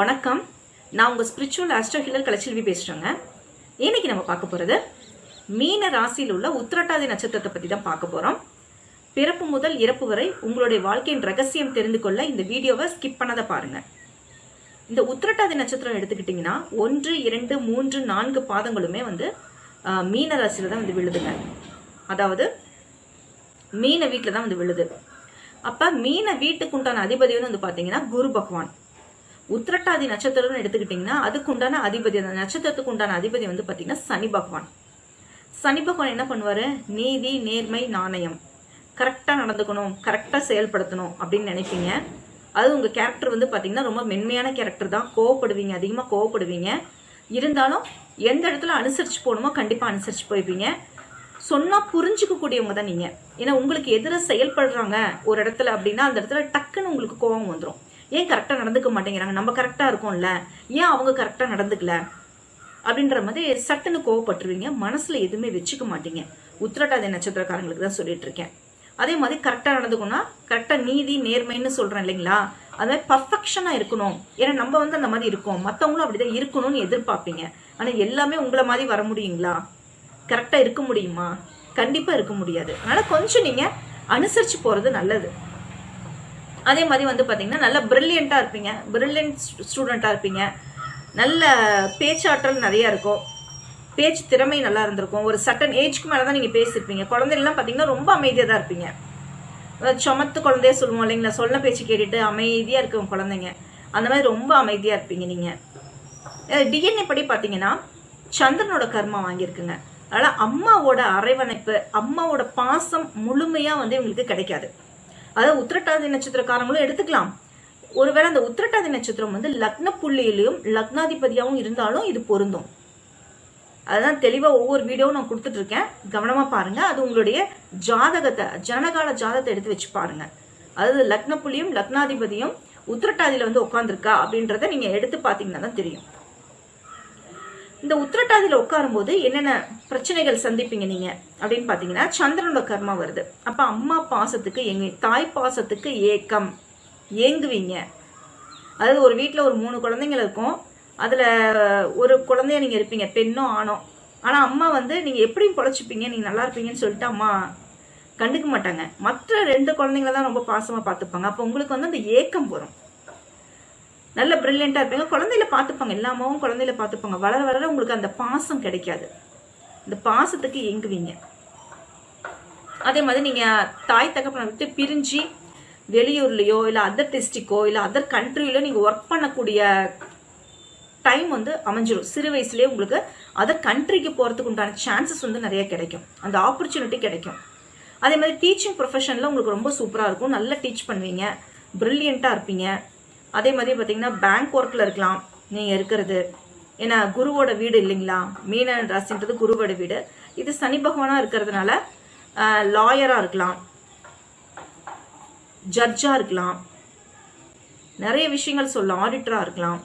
வணக்கம். நான் உங்கள் ஸ்பிரிச்சுவல் ஆஸ்ட்ரோ ஹில்லர் கலைச்செல்வி பேசுகிறேங்க இன்னைக்கு நம்ம பார்க்க போகிறது மீன ராசியில் உள்ள உத்திரட்டாதி நட்சத்திரத்தை பற்றி தான் பார்க்க போகிறோம் பிறப்பு முதல் இறப்பு வரை உங்களுடைய வாழ்க்கையின் ரகசியம் தெரிந்து கொள்ள இந்த வீடியோவை ஸ்கிப் பண்ணதை பாருங்கள் இந்த உத்திரட்டாதி நட்சத்திரம் எடுத்துக்கிட்டிங்கன்னா ஒன்று இரண்டு மூன்று நான்கு பாதங்களுமே வந்து மீன ராசியில் தான் வந்து விழுதுங்க. அதாவது மீன வீட்டில் தான் வந்து விழுது. அப்போ மீன வீட்டுக்கு உண்டான அதிபதி வந்து வந்து பார்த்தீங்கன்னா குரு பகவான். உத்திரட்டாதி நட்சத்திரம்னு எடுத்துக்கிட்டிங்கன்னா அதுக்கு உண்டான அதிபதி அந்த நட்சத்திரத்துக்கு உண்டான அதிபதி வந்து பார்த்தீங்கன்னா சனி பகவான். சனி பகவான் என்ன பண்ணுவார்? நீதி நேர்மை நாணயம். கரெக்டாக நடந்துக்கணும் கரெக்டாக செயல்படுத்தணும் அப்படின்னு நினைப்பீங்க. அது உங்கள் கேரக்டர் வந்து பார்த்தீங்கன்னா ரொம்ப மென்மையான கேரக்டர் தான். கோவப்படுவீங்க அதிகமாக கோவப்படுவீங்க. இருந்தாலும் எந்த இடத்துல அனுசரித்து போகணுமோ கண்டிப்பாக அனுசரித்து போய்ப்பீங்க. சொன்னால் புரிஞ்சுக்கக்கூடியவங்க தான் நீங்கள் ஏன்னா உங்களுக்கு எதிராக செயல்படுறாங்க ஒரு இடத்துல அப்படின்னா அந்த இடத்துல டக்குன்னு உங்களுக்கு கோபம் வந்துடும் ஏன் கரெக்டாக நடந்துக்க மாட்டேங்கிறாங்க? நம்ம கரெக்டாக இருக்கோம்ல. ஏன் அவங்க கரெக்டாக நடந்துக்கல? அப்படின்ற மாதிரி சட்டுன்னு கோவப்பட்டுருவீங்க. மனசில் எதுவுமே வச்சுக்க மாட்டீங்க. உத்திரட்டாதி நட்சத்திரக்காரங்களுக்கு தான் சொல்லிட்டு இருக்கேன். அதே மாதிரி கரெக்டாக நடந்துக்கணும்னா கரெக்டாக நீதி நேர்மைன்னு சொல்கிறேன் இல்லைங்களா? அது மாதிரி பர்ஃபெக்ஷனாக இருக்கணும். ஏன்னா நம்ம வந்து அந்த மாதிரி இருக்கோம். மற்றவங்களும் அப்படிதான் இருக்கணும்னு எதிர்பார்ப்பீங்க. ஆனால் எல்லாமே உங்களை மாதிரி வர முடியுங்களா? கரெக்டாக இருக்க முடியுமா? கண்டிப்பாக இருக்க முடியாது. அதனால் கொஞ்சம் நீங்கள் அனுசரித்து போகிறது நல்லது. அதே மாதிரி வந்து பார்த்தீங்கன்னா நல்ல ப்ரில்லியண்ட்டாக இருப்பீங்க. ப்ரில்லியன்ட் ஸ்டூடெண்ட்டாக இருப்பீங்க. நல்ல பேச்சாற்றல் நிறையா இருக்கும். பேச்சு திறமை நல்லா இருந்திருக்கும். ஒரு சட்டன் ஏஜ்க்கு மேலே தான் நீங்கள் பேசியிருப்பீங்க குழந்தைகள்லாம் பார்த்தீங்கன்னா ரொம்ப அமைதியாக தான் இருப்பீங்க சுமத்து குழந்தைய சொல்லுவோம் இல்லைங்களா? சொல்ல பேச்சு கேட்டுட்டு அமைதியாக இருக்கும் குழந்தைங்க. அந்த மாதிரி ரொம்ப அமைதியாக இருப்பீங்க நீங்கள் டிஎன்ஏ படி பார்த்தீங்கன்னா சந்திரனோட கர்மா வாங்கியிருக்குங்க. அதனால் அம்மாவோட அரவணைப்பு அம்மாவோட பாசம் முழுமையாக வந்து இவங்களுக்கு கிடைக்காது. அதாவது உத்திரட்டாதி நட்சத்திரக்காரங்களும் எடுத்துக்கலாம். ஒருவேளை அந்த உத்திரட்டாதி நட்சத்திரம் வந்து லக்ன புள்ளியிலையும் லக்னாதிபதியாகவும் இருந்தாலும் இது பொருந்தும். அதுதான் தெளிவாக ஒவ்வொரு வீடியோவும் நான் கொடுத்துட்டு இருக்கேன் கவனமாக பாருங்க. அது உங்களுடைய ஜாதகத்தை ஜனகால ஜாதகத்தை எடுத்து வச்சு பாருங்க. அதாவது லக்ன புள்ளியும் லக்னாதிபதியும் உத்திரட்டாதியில வந்து உட்காந்துருக்கா அப்படின்றத நீங்க எடுத்து பார்த்தீங்கன்னா தான் தெரியும். இந்த உத்திரட்டாதியில உட்காரும்போது என்னென்ன பிரச்சனைகள் சந்திப்பீங்க நீங்க? அப்படின்னு பாத்தீங்கன்னா சந்திரனோட கர்மா வருது. அப்ப அம்மா பாசத்துக்கு எங்க தாய் பாசத்துக்கு ஏக்கம். ஏங்குவீங்க. அதாவது ஒரு வீட்டில் ஒரு மூணு குழந்தைங்க இருக்கும். அதில் ஒரு குழந்தைய நீங்கள் இருப்பீங்க பெண்ணோ ஆணோ. ஆனால் அம்மா வந்து நீங்கள் எப்படி பொழைச்சிப்பீங்க நீங்கள் நல்லா இருப்பீங்கன்னு சொல்லிட்டு அம்மா கண்டுக்க மாட்டாங்க. மற்ற ரெண்டு குழந்தைங்கள தான் ரொம்ப பாசமாக பார்த்துப்பாங்க. அப்போ உங்களுக்கு வந்து அந்த ஏக்கம் வரும். நல்ல பிரில்லியண்ட்டாக இருப்பீங்க. குழந்தையில பார்த்துப்பாங்க. எல்லா அம்மாவும் குழந்தையில பார்த்துப்பாங்க. வளர வளர உங்களுக்கு அந்த பாசம் கிடைக்காது. இந்த பாசத்துக்கு இயங்குவீங்க அதே மாதிரி நீங்கள் தாய் தகப்பனை விட்டு பிரிஞ்சு வெளியூர்லேயோ இல்லை அதர் டிஸ்ட்ரிக்கோ இல்லை அதர் கண்ட்ரியிலோ நீங்கள் ஒர்க் பண்ணக்கூடிய டைம் வந்து அமைஞ்சிரும். சிறு வயசுலேயே உங்களுக்கு அதர் கண்ட்ரிக்கு போகிறதுக்கு உண்டான சான்சஸ் வந்து நிறைய கிடைக்கும். அந்த ஆப்பர்ச்சுனிட்டி கிடைக்கும். அதே மாதிரி டீச்சிங் ப்ரொஃபஷனில் உங்களுக்கு ரொம்ப சூப்பராக இருக்கும். நல்லா டீச் பண்ணுவீங்க. ப்ரில்லியண்ட்டாக இருப்பீங்க. அதே மாதிரி பார்த்தீங்கன்னா பேங்க் ஒர்க்கில் இருக்கலாம். நீங்கள் இருக்கிறது. ஏன்னா குருவோட வீடு இல்லைங்களா? மீன ராசின்றது குருவோட வீடு. இது சனி பகவானாக இருக்கிறதுனால லாயராக இருக்கலாம். ஜட்ஜாக இருக்கலாம். நிறைய விஷயங்கள் சொல்லலாம். ஆடிட்டராக இருக்கலாம்.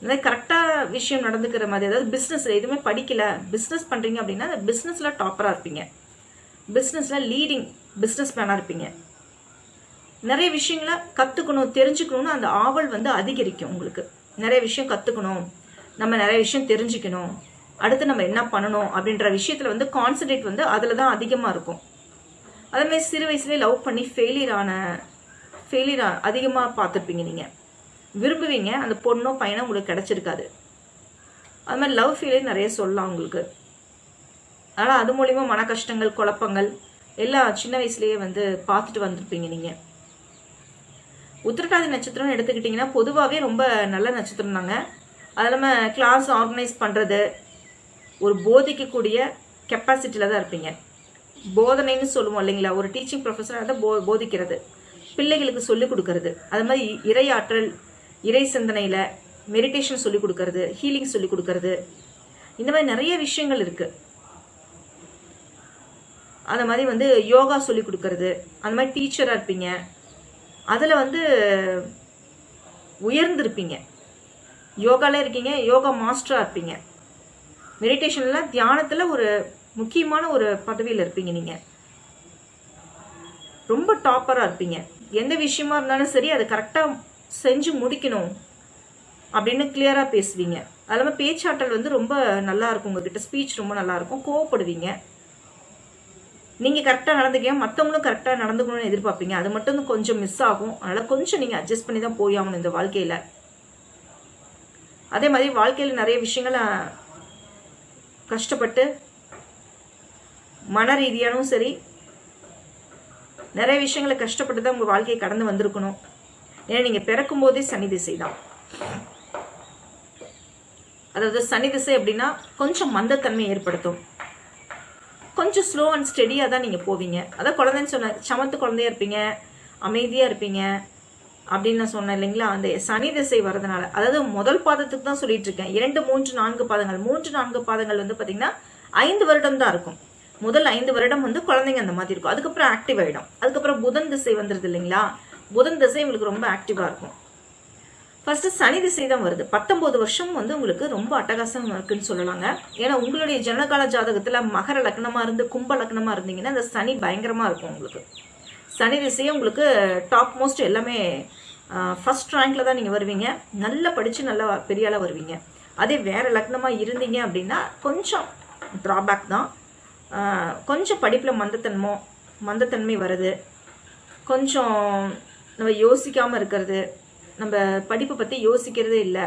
இந்த மாதிரி கரெக்டாக விஷயம் நடந்துக்கிற மாதிரி அதாவது பிஸ்னஸில் எதுவுமே படிக்கல. பிஸ்னஸ் பண்ணுறீங்க அப்படின்னா அந்த பிஸ்னஸில் டாப்பராக இருப்பீங்க. பிஸ்னஸில் லீடிங் பிஸ்னஸ் மேனாக இருப்பீங்க. நிறைய விஷயங்களை கற்றுக்கணும் தெரிஞ்சுக்கணும்னு அந்த ஆவல் வந்து அதிகரிக்கும் உங்களுக்கு. நிறைய விஷயம் கற்றுக்கணும் நம்ம நிறைய விஷயம் தெரிஞ்சுக்கணும். அடுத்து நம்ம என்ன பண்ணணும் அப்படின்ற விஷயத்தில் வந்து கான்சன்ட்ரேட் வந்து அதில் தான் அதிகமாக இருக்கும் அதேமாதிரி சிறு வயசுலேயே லவ் பண்ணி ஃபெயிலியர் ஆன ஃபெயிலியர் அதிகமாக பார்த்துருப்பீங்க நீங்கள் விரும்புவீங்க அந்த பொண்ணோ பையனோ உங்களுக்கு கிடச்சிருக்காது. அது மாதிரி லவ் ஃபெயிலியர் நிறைய சொல்லலாம் உங்களுக்கு. அதனால் அது மூலிமா மன கஷ்டங்கள் குழப்பங்கள் எல்லாம் சின்ன வயசுலேயே வந்து பார்த்துட்டு வந்திருப்பீங்க நீங்கள் உத்திரட்டாதி நட்சத்திரம்னு எடுத்துக்கிட்டிங்கன்னா பொதுவாகவே ரொம்ப நல்ல நட்சத்திரம் தாங்க. அது இல்லாமல் கிளாஸ் ஆர்கனைஸ் பண்ணுறது ஒரு போதிக்கக்கூடிய கெப்பாசிட்டியில் தான் இருப்பீங்க. போதனைன்னு சொல்லுவோம் இல்லைங்களா? ஒரு டீச்சிங் ப்ரொஃபஸர் அதை போ போதிக்கிறது. பிள்ளைகளுக்கு சொல்லிக் கொடுக்கறது. அது மாதிரி இறையாற்றல் இறை சிந்தனையில் மெடிடேஷன் சொல்லிக் கொடுக்கறது ஹீலிங் சொல்லிக் கொடுக்கறது. இந்த மாதிரி நிறைய விஷயங்கள் இருக்குது அந்த மாதிரி வந்து யோகா சொல்லிக் கொடுக்கறது. அந்த மாதிரி டீச்சராக இருப்பீங்க. அதில் வந்து உயர்ந்திருப்பீங்க. யோகாலே இருக்கீங்க யோகா மாஸ்டராக இருப்பீங்க. மெடிடேஷனில் தியானத்தில் ஒரு முக்கியமான ஒரு பதவியில் இருப்பீங்க நீங்கள் ரொம்ப டாப்பராக இருப்பீங்க. எந்த விஷயமா இருந்தாலும் சரி அதை கரெக்டாக செஞ்சு முடிக்கணும் அப்படின்னு கிளியராக பேசுவீங்க. அது இல்லாமல் பேச்சாற்றல் வந்து ரொம்ப நல்லா இருக்கும் உங்ககிட்ட ஸ்பீச் ரொம்ப நல்லா இருக்கும் கோவப்படுவீங்க. நீங்கள் கரெக்டாக நடந்துக்கீங்க. மற்றவங்களும் கரெக்டாக நடந்துக்கணும்னு எதிர்பார்ப்பீங்க. அது மட்டும் கொஞ்சம் மிஸ் ஆகும். அதனால் கொஞ்சம் நீங்கள் அட்ஜஸ்ட் பண்ணி தான் போய் ஆகணும் இந்த வாழ்க்கையில். அதே மாதிரி வாழ்க்கையில் நிறைய விஷயங்களை கஷ்டப்பட்டு மன ரீதியானும் சரி நிறைய விஷயங்களை கஷ்டப்பட்டு தான் உங்கள் வாழ்க்கையை கடந்து வந்திருக்கணும். ஏன்னா நீங்கள் பிறக்கும் போதே சனி திசை தான். அதாவது சனி திசை அப்படின்னா கொஞ்சம் மந்தத்தன்மை ஏற்படுத்தும். கொஞ்சம் ஸ்லோ அண்ட் ஸ்டெடியாக தான் நீங்கள் போவீங்க. அதான் குழந்தைன்னு சொன்ன சமத்து குழந்தையா இருப்பீங்க அமைதியாக இருப்பீங்க அப்படின்னு நான் சொன்னேன் இல்லைங்களா? அந்த சனி திசை வரதுனால அதாவது முதல் பாதத்துக்கு தான் சொல்லிட்டு இருக்கேன். இரண்டு மூன்று நான்கு பாதங்கள். மூன்று நான்கு பாதங்கள் வந்து பார்த்தீங்கன்னா ஐந்து வருடம் தான் இருக்கும். முதல் ஐந்து வருடம் வந்து குழந்தைங்க அந்த மாதிரி இருக்கும். அதுக்கப்புறம் ஆக்டிவ் ஆகிடும் அதுக்கப்புறம் புதன் திசை வந்துடுது இல்லைங்களா? புதன் திசை உங்களுக்கு ரொம்ப ஆக்டிவாக இருக்கும். ஃபர்ஸ்ட் சனி திசை தான் வருது. பத்தொன்பது வருஷம் வந்து உங்களுக்கு ரொம்ப அட்டகாசம் இருக்குன்னு சொல்லலாங்க. ஏன்னா உங்களுடைய ஜனகால ஜாதகத்துல மகர லக்னமா இருந்து கும்ப லக்னமா இருந்தீங்கன்னா அந்த சனி பயங்கரமா இருக்கும் உங்களுக்கு. சனி திசையே உங்களுக்கு டாப் மோஸ்ட் எல்லாமே ஃபர்ஸ்ட் ரேங்க்ல தான் நீங்க வருவீங்க. நல்லா படிச்சு நல்லா பெரிய வருவீங்க. அதே வேற லக்னமா இருந்தீங்க அப்படின்னா கொஞ்சம் ட்ராபேக் தான். கொஞ்சம் படிப்புல மந்தத்தன்மோ மந்தத்தன்மை வருது. கொஞ்சம் நம்ம யோசிக்காம இருக்கிறது. நம்ம படிப்பை பற்றி யோசிக்கிறதே இல்லை.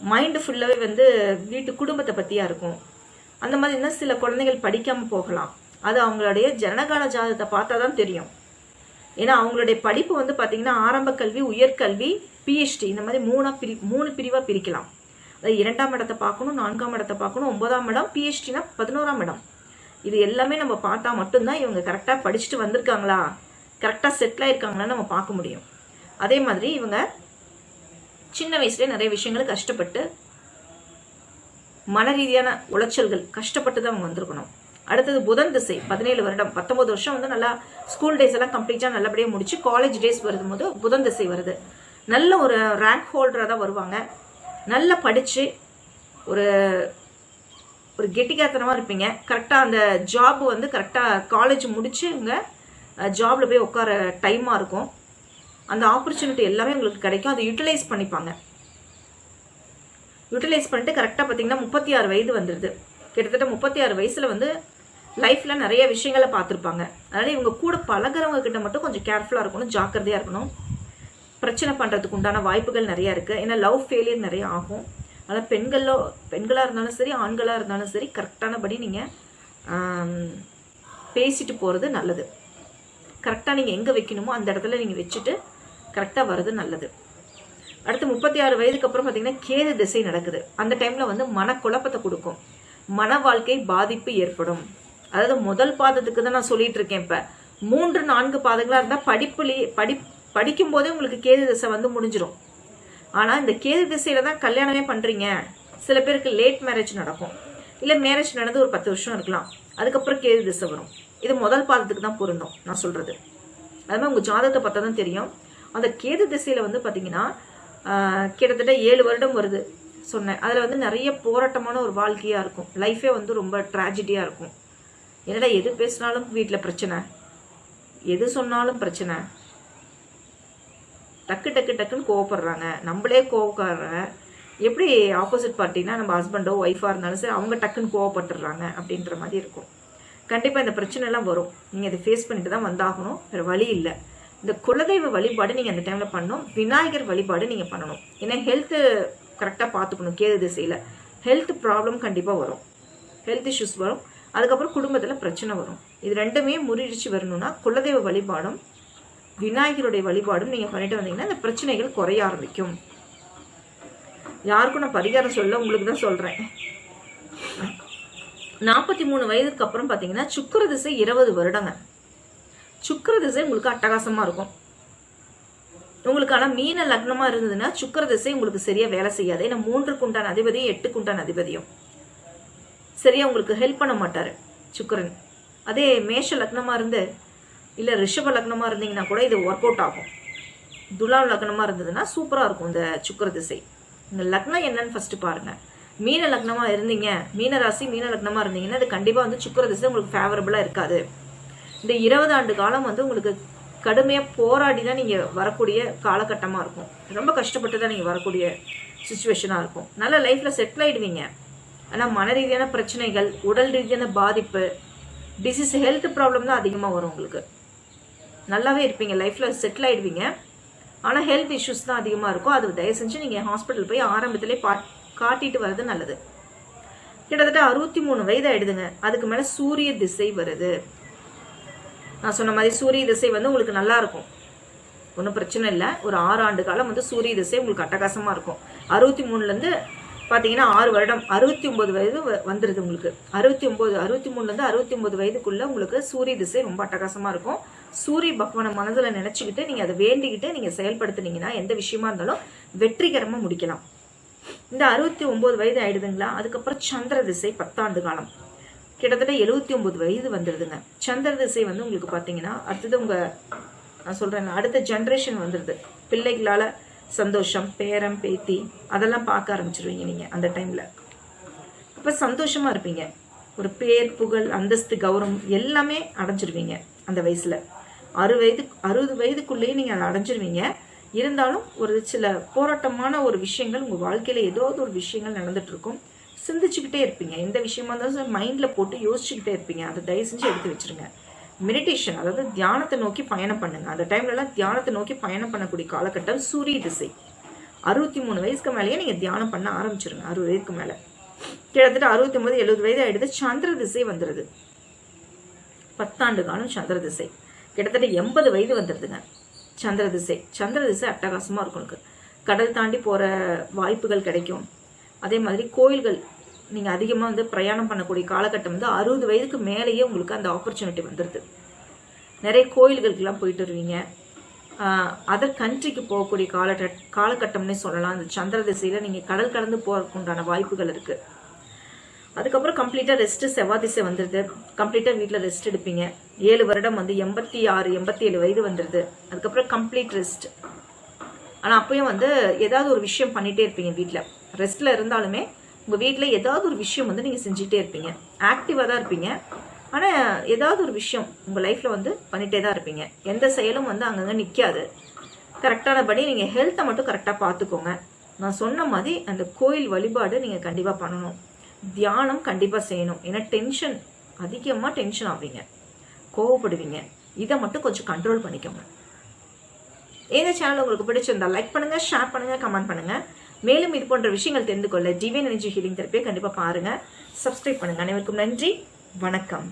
மைண்டு ஃபுல்லாகவே வந்து வீட்டு குடும்பத்தை பற்றியா இருக்கும். அந்த மாதிரி இருந்தால் சில குழந்தைகள் படிக்காமல் போகலாம். அது அவங்களுடைய ஜனகால ஜாதகத்தை பார்த்தா தான் தெரியும். ஏன்னா அவங்களுடைய படிப்பு வந்து பார்த்தீங்கன்னா ஆரம்ப கல்வி உயர்கல்வி பிஹெச்டி இந்த மாதிரி மூணாக பிரி மூணு பிரிவாக பிரிக்கலாம். அதாவது இரண்டாம் இடத்தை பார்க்கணும் நான்காம் இடத்தை பார்க்கணும் ஒன்பதாம் இடம் பிஹெச்டினா பதினோராம் இடம். இது எல்லாமே நம்ம பார்த்தா மட்டும்தான் இவங்க கரெக்டாக படிச்சுட்டு வந்திருக்காங்களா? கரெக்டாக செட்டில் ஆயிருக்காங்களான்னு நம்ம பார்க்க முடியும். அதே மாதிரி இவங்க சின்ன வயசுல நிறைய விஷயங்கள் கஷ்டப்பட்டு மன ரீதியான உளைச்சல்கள் கஷ்டப்பட்டு தான் அவங்க வந்திருக்கணும். அடுத்தது புதன் திசை பதினேழு வருடம் பத்தொன்பது வருஷம் வந்து நல்லா ஸ்கூல் டேஸ் எல்லாம் கம்ப்ளீட்டாக நல்லபடியாக முடிச்சு காலேஜ் டேஸ் வருது போது புதன் திசை வருது. நல்ல ஒரு ரேங்க் ஹோல்டராக தான் வருவாங்க. நல்லா படித்து ஒரு ஒரு கெட்டிக்காத்தனமாக இருப்பீங்க. கரெக்டாக அந்த ஜாப் வந்து கரெக்டாக காலேஜ் முடிச்சு இவங்க ஜாபில் போய் உட்கார டைமாக இருக்கும். அந்த ஆப்பர்ச்சுனிட்டி எல்லாமே உங்களுக்கு கிடைக்கும். அதை யூட்டிலைஸ் பண்ணிப்பாங்க. யூட்டிலைஸ் பண்ணிட்டு கரெக்டாக பார்த்தீங்கன்னா முப்பத்தி ஆறு வயது வந்துடுது கிட்டத்தட்ட முப்பத்தி ஆறு வயசில் வந்து லைஃப்பில் நிறைய விஷயங்களை பார்த்துருப்பாங்க. அதனால் இவங்க கூட பழகுறவங்க கிட்ட மட்டும் கொஞ்சம் கேர்ஃபுல்லாக இருக்கணும் ஜாக்கிரதையாக இருக்கணும். பிரச்சனை பண்ணுறதுக்கு உண்டான வாய்ப்புகள் நிறையா இருக்குது ஏன்னா லவ் ஃபெயிலியர் நிறைய ஆகும். அதனால் பெண்களோ பெண்களாக இருந்தாலும் சரி ஆண்களாக இருந்தாலும் சரி கரெக்டானபடி நீங்கள் பேசிட்டு போகிறது நல்லது. கரெக்டாக நீங்கள் எங்கே வைக்கணுமோ அந்த இடத்துல நீங்கள் வச்சுட்டு கரெக்டாக வர்றது நல்லது. அடுத்து முப்பத்தி ஆறு வயதுக்கு அப்புறம் பார்த்தீங்கன்னா கேது திசை நடக்குது. அந்த டைமில் வந்து மனக்குழப்பத்தை கொடுக்கும். மன வாழ்க்கை பாதிப்பு ஏற்படும். அதாவது முதல் பாதத்துக்கு தான் நான் சொல்லிட்டு இருக்கேன் இப்போ. மூன்று நான்கு பாதங்களாக இருந்தால் படிப்புலேயே படி படிக்கும் போதே உங்களுக்கு கேது திசை வந்து முடிஞ்சிடும் ஆனால் இந்த கேது திசையில தான் கல்யாணமே பண்ணுறீங்க சில பேருக்கு லேட் மேரேஜ் நடக்கும். இல்லை மேரேஜ் நடந்து ஒரு பத்து வருஷம் இருக்கலாம். அதுக்கப்புறம் கேது திசை வரும். இது முதல் பாதத்துக்கு தான் பொருந்தும் நான் சொல்கிறது அது மாதிரி உங்கள் ஜாதகத்தை பார்த்தா தான் தெரியும். அந்த கேது திசையில் வந்து பார்த்தீங்கன்னா கிட்டத்தட்ட ஏழு வருடம் வருது சொன்னேன். அதில் வந்து நிறைய போராட்டமான ஒரு வாழ்க்கையாக இருக்கும். லைஃபே வந்து ரொம்ப ட்ராஜடியாக இருக்கும். என்னடா எது பேசினாலும் வீட்டில் பிரச்சனை? எது சொன்னாலும் பிரச்சனை? டக்கு டக்கு டக்குன்னு கோவப்படுறாங்க. நம்மளே கோவக்காரங்க எப்படி ஆப்போசிட் பார்ட்டினா நம்ம ஹஸ்பண்டோ ஒய்ஃபாக இருந்தாலும் சரி அவங்க டக்குன்னு கோவப்பட்டுடுறாங்க அப்படின்ற மாதிரி இருக்கும். கண்டிப்பாக இந்த பிரச்சனை எல்லாம் வரும். நீங்கள் இதை ஃபேஸ் பண்ணிட்டு தான் வந்தாகணும். வேறு வழி இல்லை. இந்த குலதெய்வ வழிபாடு நீங்கள் அந்த டைமில் பண்ணணும். விநாயகர் வழிபாடு நீங்கள் பண்ணணும். ஏன்னா ஹெல்த்து கரெக்டாக பார்த்துக்கணும். கேது திசையில். ஹெல்த் ப்ராப்ளம் கண்டிப்பாக வரும். ஹெல்த் இஷ்யூஸ் வரும். அதுக்கப்புறம் குடும்பத்தில் பிரச்சனை வரும். இது ரெண்டுமே முறியடிச்சு வரணும்னா குலதெய்வ வழிபாடும் விநாயகருடைய வழிபாடும் நீங்கள் பண்ணிட்டு வந்தீங்கன்னா இந்த பிரச்சனைகள் குறைய ஆரம்பிக்கும். யாருக்கும் நான் பரிகாரம் சொல்ல உங்களுக்கு தான் சொல்கிறேன் நாற்பத்தி மூணு வயதுக்கு அப்புறம் பார்த்தீங்கன்னா சுக்கர திசை இருபது வருடங்க. சுக்கிர திசை உங்களுக்கு அட்டகாசமாக இருக்கும். உங்களுக்கு ஆனால் மீன லக்னமாக இருந்ததுன்னா சுக்கிர திசை உங்களுக்கு சரியாக வேலை செய்யாது. ஏன்னா மூன்றுக்கு உண்டான அதிபதியும் எட்டுக்கு உண்டான அதிபதியும். சரியா உங்களுக்கு ஹெல்ப் பண்ண மாட்டார் சுக்கரன். அதே மேஷ லக்னமாக இருந்து இல்லை ரிஷப லக்னமாக இருந்தீங்கன்னா கூட இது ஒர்க் அவுட் ஆகும். துலாம் லக்னமாக இருந்ததுன்னா சூப்பராக இருக்கும் இந்த சுக்கிர திசை. இந்த லக்னம் என்னன்னு ஃபஸ்ட்டு பாருங்கள் மீன லக்னமாக இருந்தீங்க மீன ராசி மீன லக்னமாக இருந்தீங்கன்னா அது கண்டிப்பாக வந்து சுக்கிர திசை உங்களுக்கு ஃபேவரபுளாக இருக்காது. இந்த இருபது ஆண்டு காலம் வந்து உங்களுக்கு கடுமையாக போராடி தான் நீங்கள் வரக்கூடிய காலகட்டமாக இருக்கும். ரொம்ப கஷ்டப்பட்டு தான் நீங்கள் வரக்கூடிய சுச்சுவேஷனாக இருக்கும். நல்ல லைஃப்பில் செட்டில் ஆயிடுவீங்க. ஆனால் மன ரீதியான பிரச்சனைகள் உடல் ரீதியான பாதிப்பு டிசீஸ் ஹெல்த் ப்ராப்ளம் தான் அதிகமாக வரும் உங்களுக்கு. நல்லாவே இருப்பீங்க லைஃப்பில் செட்டில் ஆயிடுவீங்க. ஆனால் ஹெல்த் இஷ்யூஸ் தான் அதிகமாக இருக்கும். அது தயவு செஞ்சு நீங்கள் ஹாஸ்பிட்டல் போய் ஆரம்பத்திலே பா காட்டிட்டு வர்றது நல்லது. கிட்டத்தட்ட அறுபத்தி மூணு வயது ஆயிடுதுங்க. அதுக்கு மேலே சூரிய திசை வருது. நான் சொன்ன மாதிரி சூரிய திசை வந்து உங்களுக்கு நல்லா இருக்கும். ஒன்றும் பிரச்சனை இல்லை. ஒரு ஆறு ஆண்டு காலம் வந்து சூரிய திசை உங்களுக்கு அட்டகாசமாக இருக்கும். அறுபத்தி மூணுலேருந்து பார்த்தீங்கன்னா ஆறு வருடம் அறுபத்தி ஒம்பது வயது வ- உங்களுக்கு. அறுபத்தி ஒம்பது அறுபத்தி மூணுலேருந்து அறுபத்தி ஒம்பது வயதுக்குள்ளே உங்களுக்கு சூரிய திசை ரொம்ப அட்டகாசமாக இருக்கும். சூரிய பகவானை மனதில் நினச்சிக்கிட்டு நீங்கள் அதை வேண்டிக்கிட்டு நீங்கள் செயல்படுத்துனீங்கன்னா எந்த விஷயமா இருந்தாலும் வெற்றிகரமாக முடிக்கலாம். இந்த அறுபத்தி ஒம்பது வயது ஆயிடுதுங்களா? அதுக்கப்புறம் சந்திர திசை பத்தாண்டு காலம். கிட்டத்தட்ட எழுபத்தி ஒன்பது வயது வந்துடுதுங்க. சந்திர திசை வந்து உங்களுக்கு பார்த்தீங்கன்னா அடுத்தது உங்க நான் சொல்றேன் அடுத்த ஜென்ரேஷன் வந்துடுது. பிள்ளைகளால சந்தோஷம் பேரம் பேத்தி அதெல்லாம் பார்க்க ஆரம்பிச்சிருவீங்க நீங்க அந்த டைம்ல அப்ப சந்தோஷமா இருப்பீங்க. ஒரு பேர் புகழ் அந்தஸ்து கௌரவம் எல்லாமே அடைஞ்சிருவீங்க அந்த வயசுல. அறு வயது அறுபது வயதுக்குள்ளேயே நீங்க அதை அடைஞ்சிருவீங்க. இருந்தாலும் ஒரு சில போராட்டமான ஒரு விஷயங்கள் உங்க வாழ்க்கையில ஏதாவது ஒரு விஷயங்கள் நடந்துட்டு இருக்கும். சிந்திச்சுக்கிட்டே இருப்பீங்க. எந்த விஷயமா இருந்தாலும் மைண்டில் போட்டு யோசிச்சுக்கிட்டே இருப்பீங்க. அதை தயவு செஞ்சு எடுத்து வச்சிருங்க. மெடிடேஷன் அதாவது தியானத்தை நோக்கி பயணம் பண்ணுங்க. அந்த டைம்லலாம் தியானத்தை நோக்கி பயணம் பண்ணக்கூடிய காலகட்டம் சூரிய திசை. அறுபத்தி மூணு வயசுக்கு மேலேயே நீங்கள் தியானம் பண்ண ஆரம்பிச்சிருங்க. அறுபது வயதுக்கு மேலே. கிட்டத்தட்ட அறுபத்தி ஒன்பது எழுபது வயது ஆயிடுது. சந்திர திசை வந்துடுது பத்தாண்டு காலம் சந்திர திசை. கிட்டத்தட்ட எண்பது வயது வந்துடுதுங்க சந்திர திசை. சந்திர திசை அட்டகாசமாக இருக்கும் உங்களுக்கு கடல் தாண்டி போகிற வாய்ப்புகள் கிடைக்கும். அதே மாதிரி கோயில்கள் நீங்கள் அதிகமாக வந்து பிரயாணம் பண்ணக்கூடிய காலகட்டம் வந்து அறுபது வயதுக்கு மேலேயே உங்களுக்கு அந்த ஆப்பர்ச்சுனிட்டி வந்துடுது நிறைய கோயில்களுக்கெல்லாம் போயிட்டு வருவீங்க. அதர் கண்ட்ரிக்கு போகக்கூடிய கால காலகட்டம்னே சொல்லலாம். அந்த சந்திர திசையில் நீங்கள் கடல் கடந்து போகிறதுக்கு உண்டான வாய்ப்புகள் இருக்குது அதுக்கப்புறம் கம்ப்ளீட்டாக ரெஸ்ட்டு செவ்வாய் திசை வந்துடுது கம்ப்ளீட்டாக வீட்டில் ரெஸ்ட் எடுப்பீங்க. ஏழு வருடம் வந்து எண்பத்தி ஆறு எண்பத்தி ஏழு வயது வந்துடுது அதுக்கப்புறம் கம்ப்ளீட் ரெஸ்ட் ஆனால் அப்பயும் வந்து ஏதாவது ஒரு விஷயம் பண்ணிகிட்டே இருப்பீங்க வீட்டில் ரெஸ்ட்டில் இருந்தாலுமே உங்கள் வீட்டில் ஏதாவது ஒரு விஷயம் வந்து நீங்கள் செஞ்சுட்டே இருப்பீங்க. ஆக்டிவாக தான் இருப்பீங்க. ஆனால் ஏதாவது ஒரு விஷயம் உங்கள் லைஃப்பில் வந்து பண்ணிகிட்டே தான் இருப்பீங்க. எந்த செயலும் வந்து அங்கங்கே நிற்காது கரெக்டானபடி நீங்கள் ஹெல்த்தை மட்டும் கரெக்டாக பார்த்துக்கோங்க நான் சொன்ன மாதிரி அந்த கோயில் வழிபாடு நீங்கள் கண்டிப்பாக பண்ணணும். தியானம் கண்டிப்பாக செய்யணும். ஏன்னா டென்ஷன் அதிகமாக டென்ஷன் ஆவீங்க. கோவப்படுவீங்க. இதை மட்டும் கொஞ்சம் கண்ட்ரோல் பண்ணிக்கோங்க. இந்த சேனல் உங்களுக்கு பிடிச்சிருந்தா லைக் பண்ணுங்கள் ஷேர் பண்ணுங்கள் கமெண்ட் பண்ணுங்கள் மேலும் இது போன்ற விஷயங்கள் தெரிந்து கொள்ள டிவைன் எனர்ஜி ஹீலிங் தெரப்பியை கண்டிப்பாக பாருங்கள் சப்ஸ்கிரைப் பண்ணுங்கள் அனைவருக்கும் நன்றி. வணக்கம்.